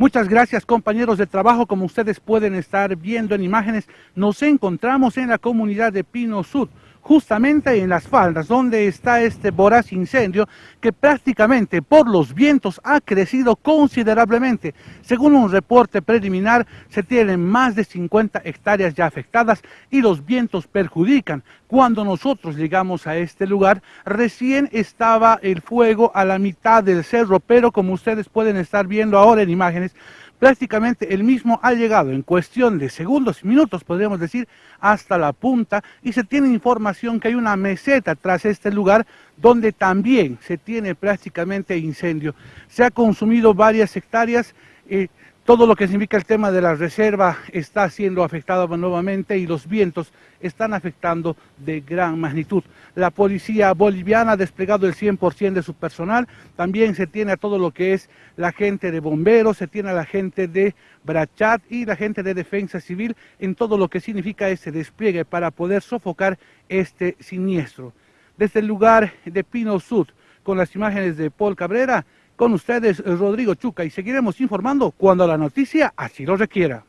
Muchas gracias compañeros de trabajo, como ustedes pueden estar viendo en imágenes, nos encontramos en la comunidad de Pino Sud, justamente en las faldas donde está este voraz incendio que prácticamente por los vientos ha crecido considerablemente. Según un reporte preliminar, se tienen más de 50 hectáreas ya afectadas y los vientos perjudican. Cuando nosotros llegamos a este lugar, recién estaba el fuego a la mitad del cerro, pero como ustedes pueden estar viendo ahora en imágenes, prácticamente el mismo ha llegado en cuestión de segundos y minutos, podríamos decir, hasta la punta y se tiene información que hay una meseta tras este lugar donde también se tiene prácticamente incendio. Se ha consumido varias hectáreas, eh, todo lo que significa el tema de la reserva está siendo afectado nuevamente y los vientos están afectando de gran magnitud. La policía boliviana ha desplegado el 100% de su personal, también se tiene a todo lo que es la gente de bomberos, se tiene a la gente de Brachat y la gente de defensa civil en todo lo que significa ese despliegue para poder sofocar este siniestro. Desde el lugar de Pino Sud, con las imágenes de Paul Cabrera, con ustedes Rodrigo Chuca y seguiremos informando cuando la noticia así lo requiera.